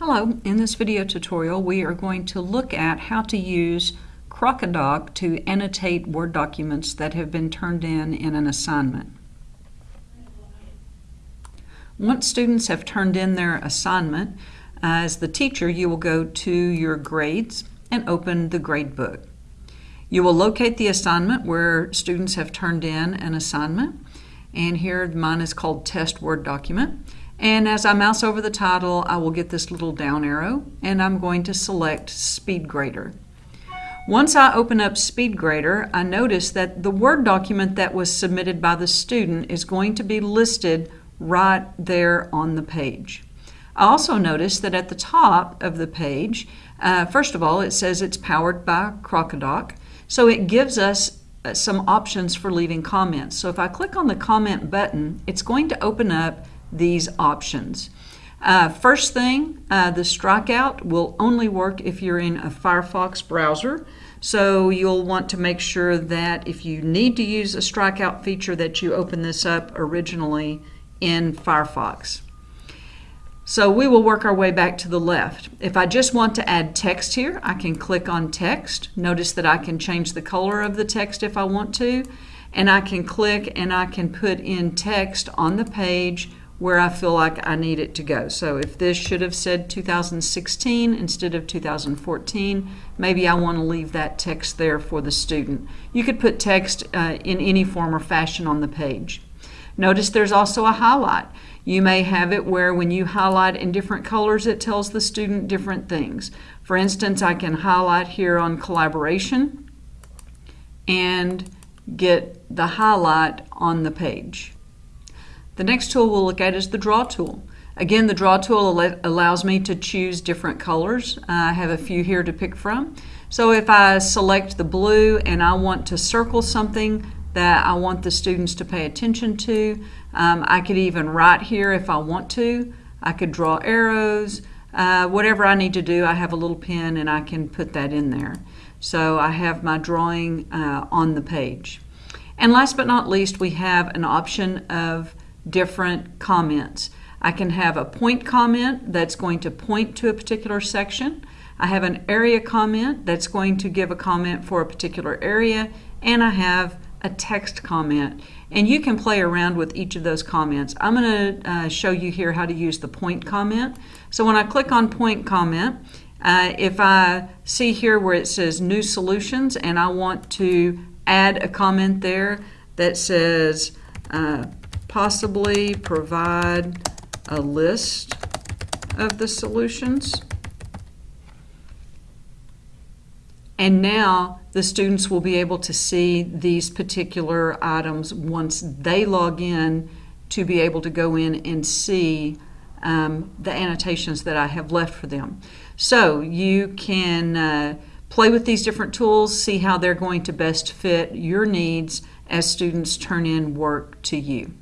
Hello, in this video tutorial we are going to look at how to use Crocodoc to annotate Word documents that have been turned in in an assignment. Once students have turned in their assignment, as the teacher you will go to your grades and open the gradebook. You will locate the assignment where students have turned in an assignment and here mine is called test Word document and as I mouse over the title, I will get this little down arrow, and I'm going to select Speed Grader. Once I open up SpeedGrader, I notice that the Word document that was submitted by the student is going to be listed right there on the page. I also notice that at the top of the page, uh, first of all, it says it's powered by Crocodoc, so it gives us some options for leaving comments. So if I click on the comment button, it's going to open up these options. Uh, first thing, uh, the strikeout will only work if you're in a Firefox browser. So you'll want to make sure that if you need to use a strikeout feature that you open this up originally in Firefox. So we will work our way back to the left. If I just want to add text here, I can click on text. Notice that I can change the color of the text if I want to. And I can click and I can put in text on the page where I feel like I need it to go. So if this should have said 2016 instead of 2014, maybe I want to leave that text there for the student. You could put text uh, in any form or fashion on the page. Notice there's also a highlight. You may have it where when you highlight in different colors, it tells the student different things. For instance, I can highlight here on collaboration and get the highlight on the page. The next tool we'll look at is the Draw tool. Again, the Draw tool allows me to choose different colors. I have a few here to pick from. So if I select the blue and I want to circle something that I want the students to pay attention to, um, I could even write here if I want to. I could draw arrows. Uh, whatever I need to do, I have a little pen and I can put that in there. So I have my drawing uh, on the page. And last but not least, we have an option of different comments. I can have a point comment that's going to point to a particular section. I have an area comment that's going to give a comment for a particular area, and I have a text comment. And you can play around with each of those comments. I'm going to uh, show you here how to use the point comment. So when I click on point comment, uh, if I see here where it says new solutions and I want to add a comment there that says uh, possibly provide a list of the solutions. And now the students will be able to see these particular items once they log in to be able to go in and see um, the annotations that I have left for them. So you can uh, play with these different tools, see how they're going to best fit your needs as students turn in work to you.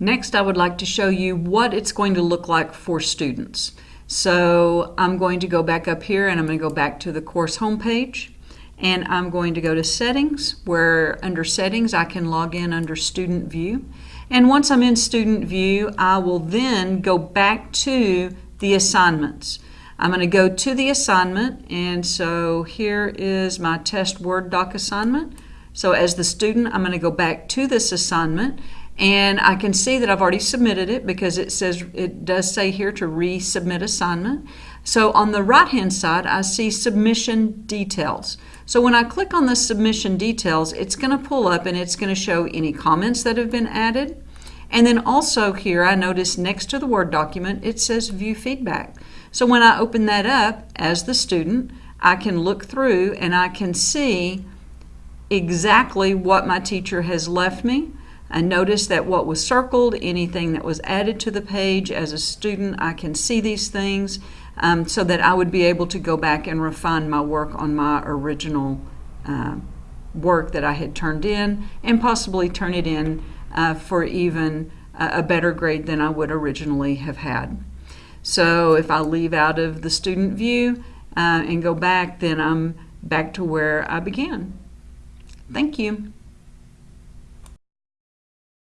Next, I would like to show you what it's going to look like for students. So I'm going to go back up here and I'm going to go back to the course homepage and I'm going to go to settings where under settings I can log in under student view and once I'm in student view I will then go back to the assignments. I'm going to go to the assignment and so here is my test Word doc assignment. So as the student I'm going to go back to this assignment and I can see that I've already submitted it because it says it does say here to resubmit assignment. So on the right hand side I see submission details. So when I click on the submission details it's going to pull up and it's going to show any comments that have been added. And then also here I notice next to the Word document it says view feedback. So when I open that up as the student I can look through and I can see exactly what my teacher has left me. I notice that what was circled, anything that was added to the page as a student, I can see these things um, so that I would be able to go back and refine my work on my original uh, work that I had turned in and possibly turn it in uh, for even a better grade than I would originally have had. So if I leave out of the student view uh, and go back, then I'm back to where I began. Thank you.